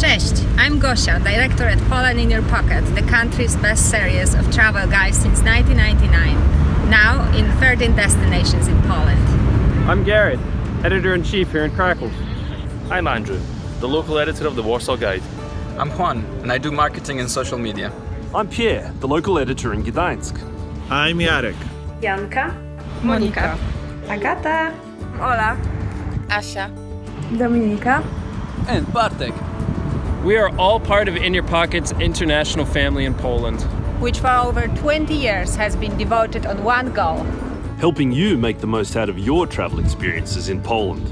Cześć, I'm Gosia, director at Poland in Your Pocket, the country's best series of travel guides since 1999. Now in 13 destinations in Poland. I'm Garrett, editor-in-chief here in Krakow. I'm Andrew, the local editor of the Warsaw Guide. I'm Juan, and I do marketing and social media. I'm Pierre, the local editor in Gdańsk. I'm Jarek. Janka, Monika. Agata, Ola. Asia. Dominika. And Bartek. We are all part of In Your Pocket's international family in Poland. Which for over 20 years has been devoted on one goal. Helping you make the most out of your travel experiences in Poland.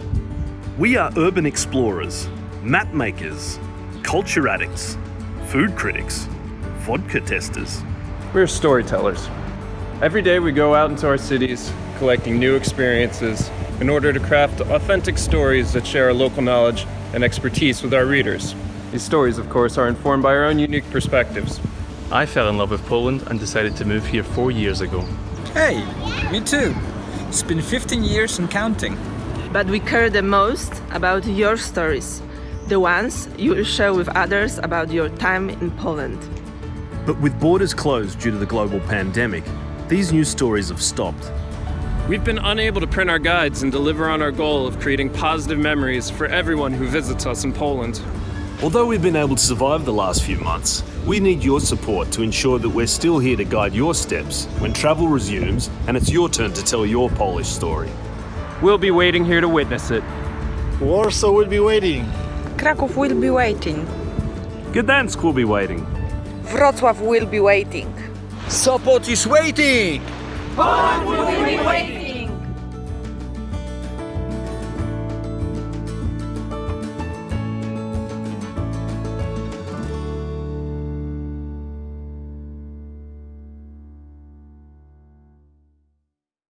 We are urban explorers, map makers, culture addicts, food critics, vodka testers. We're storytellers. Every day we go out into our cities, collecting new experiences in order to craft authentic stories that share our local knowledge and expertise with our readers. These stories, of course, are informed by our own unique perspectives. I fell in love with Poland and decided to move here four years ago. Hey, me too. It's been 15 years and counting. But we care the most about your stories, the ones you will share with others about your time in Poland. But with borders closed due to the global pandemic, these news stories have stopped. We've been unable to print our guides and deliver on our goal of creating positive memories for everyone who visits us in Poland. Although we've been able to survive the last few months, we need your support to ensure that we're still here to guide your steps when travel resumes and it's your turn to tell your Polish story. We'll be waiting here to witness it. Warsaw will be waiting. Kraków will be waiting. Gdansk will be waiting. Wrocław will be waiting. Sopot is waiting! Poland will be waiting!